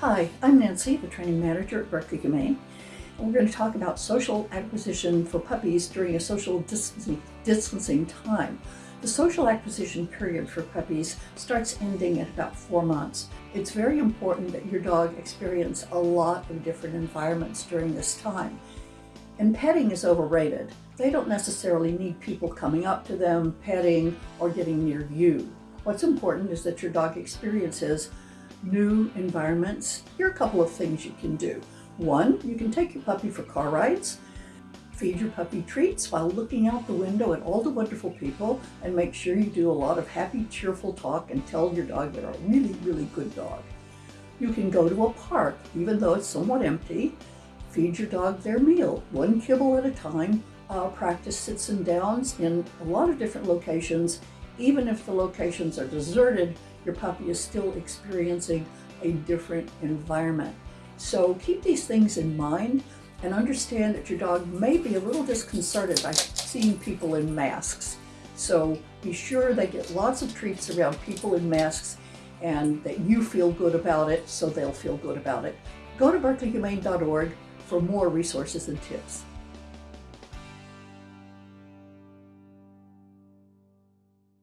Hi, I'm Nancy, the training manager at Berkeley Humane, and we're going to talk about social acquisition for puppies during a social distancing, distancing time. The social acquisition period for puppies starts ending at about four months. It's very important that your dog experience a lot of different environments during this time. And petting is overrated. They don't necessarily need people coming up to them, petting, or getting near you. What's important is that your dog experiences new environments, here are a couple of things you can do. One, you can take your puppy for car rides, feed your puppy treats while looking out the window at all the wonderful people and make sure you do a lot of happy, cheerful talk and tell your dog they're a really, really good dog. You can go to a park, even though it's somewhat empty, feed your dog their meal, one kibble at a time, uh, practice sits and downs in a lot of different locations. Even if the locations are deserted, your puppy is still experiencing a different environment. So keep these things in mind and understand that your dog may be a little disconcerted by seeing people in masks. So be sure they get lots of treats around people in masks and that you feel good about it so they'll feel good about it. Go to berkeleyhumane.org for more resources and tips.